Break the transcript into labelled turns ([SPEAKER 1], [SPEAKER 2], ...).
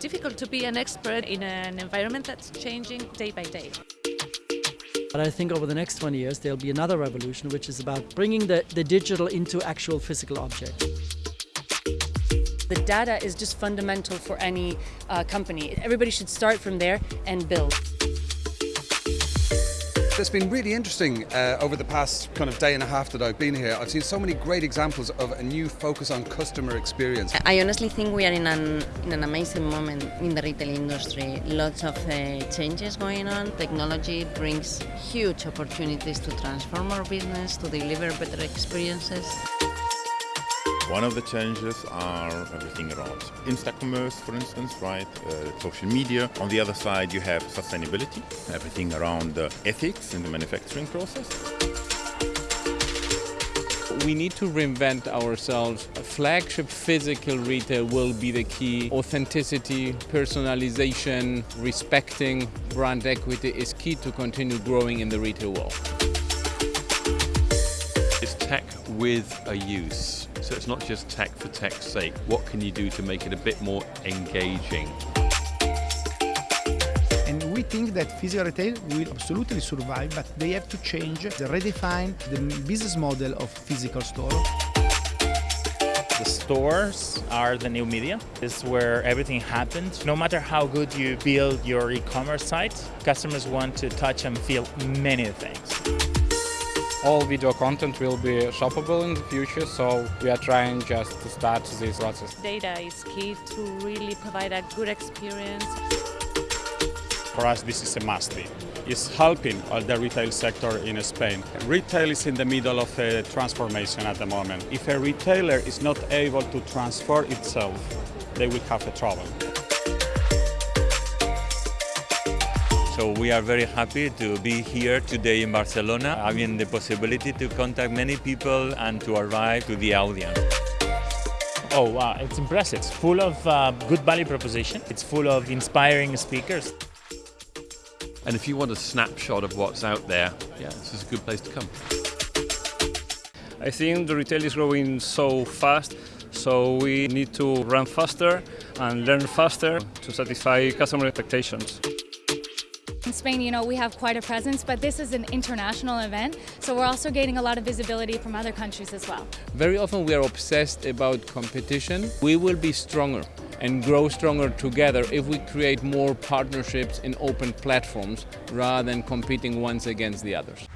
[SPEAKER 1] difficult to be an expert in an environment that's changing day by day.
[SPEAKER 2] But I think over the next 20 years there'll be another revolution which is about bringing the, the digital into actual physical objects.
[SPEAKER 3] The data is just fundamental for any uh, company. Everybody should start from there and build.
[SPEAKER 4] It's been really interesting uh, over the past kind of day and a half that I've been here. I've seen so many great examples of a new focus on customer experience.
[SPEAKER 5] I honestly think we are in an, in an amazing moment in the retail industry. Lots of uh, changes going on. Technology brings huge opportunities to transform our business, to deliver better experiences.
[SPEAKER 6] One of the challenges are everything around Instacommerce, for instance, right? Uh, social media. On the other side, you have sustainability, everything around uh, ethics in the manufacturing process.
[SPEAKER 7] We need to reinvent ourselves. Flagship physical retail will be the key. Authenticity, personalization, respecting brand equity is key to continue growing in the retail world.
[SPEAKER 8] It's tech with a use. So it's not just tech for tech's sake. What can you do to make it a bit more engaging?
[SPEAKER 9] And we think that physical retail will absolutely survive, but they have to change, to redefine the business model of physical store.
[SPEAKER 10] The stores are the new media. This is where everything happens. No matter how good you build your e-commerce site, customers want to touch and feel many things
[SPEAKER 11] all video content will be shoppable in the future, so we are trying just to start this process.
[SPEAKER 1] Data is key to really provide a good experience.
[SPEAKER 12] For us, this is a must-be. It's helping the retail sector in Spain. Retail is in the middle of a transformation at the moment. If a retailer is not able to transfer itself, they will have a trouble.
[SPEAKER 13] So we are very happy to be here today in Barcelona, having the possibility to contact many people and to arrive to the audience.
[SPEAKER 10] Oh, wow, it's impressive. It's full of uh, good value proposition. It's full of inspiring speakers.
[SPEAKER 8] And if you want a snapshot of what's out there, yeah, this is a good place to come.
[SPEAKER 14] I think the retail is growing so fast, so we need to run faster and learn faster to satisfy customer expectations.
[SPEAKER 15] In Spain, you know, we have quite a presence, but this is an international event, so we're also gaining a lot of visibility from other countries as well.
[SPEAKER 7] Very often we are obsessed about competition. We will be stronger and grow stronger together if we create more partnerships in open platforms rather than competing ones against the others.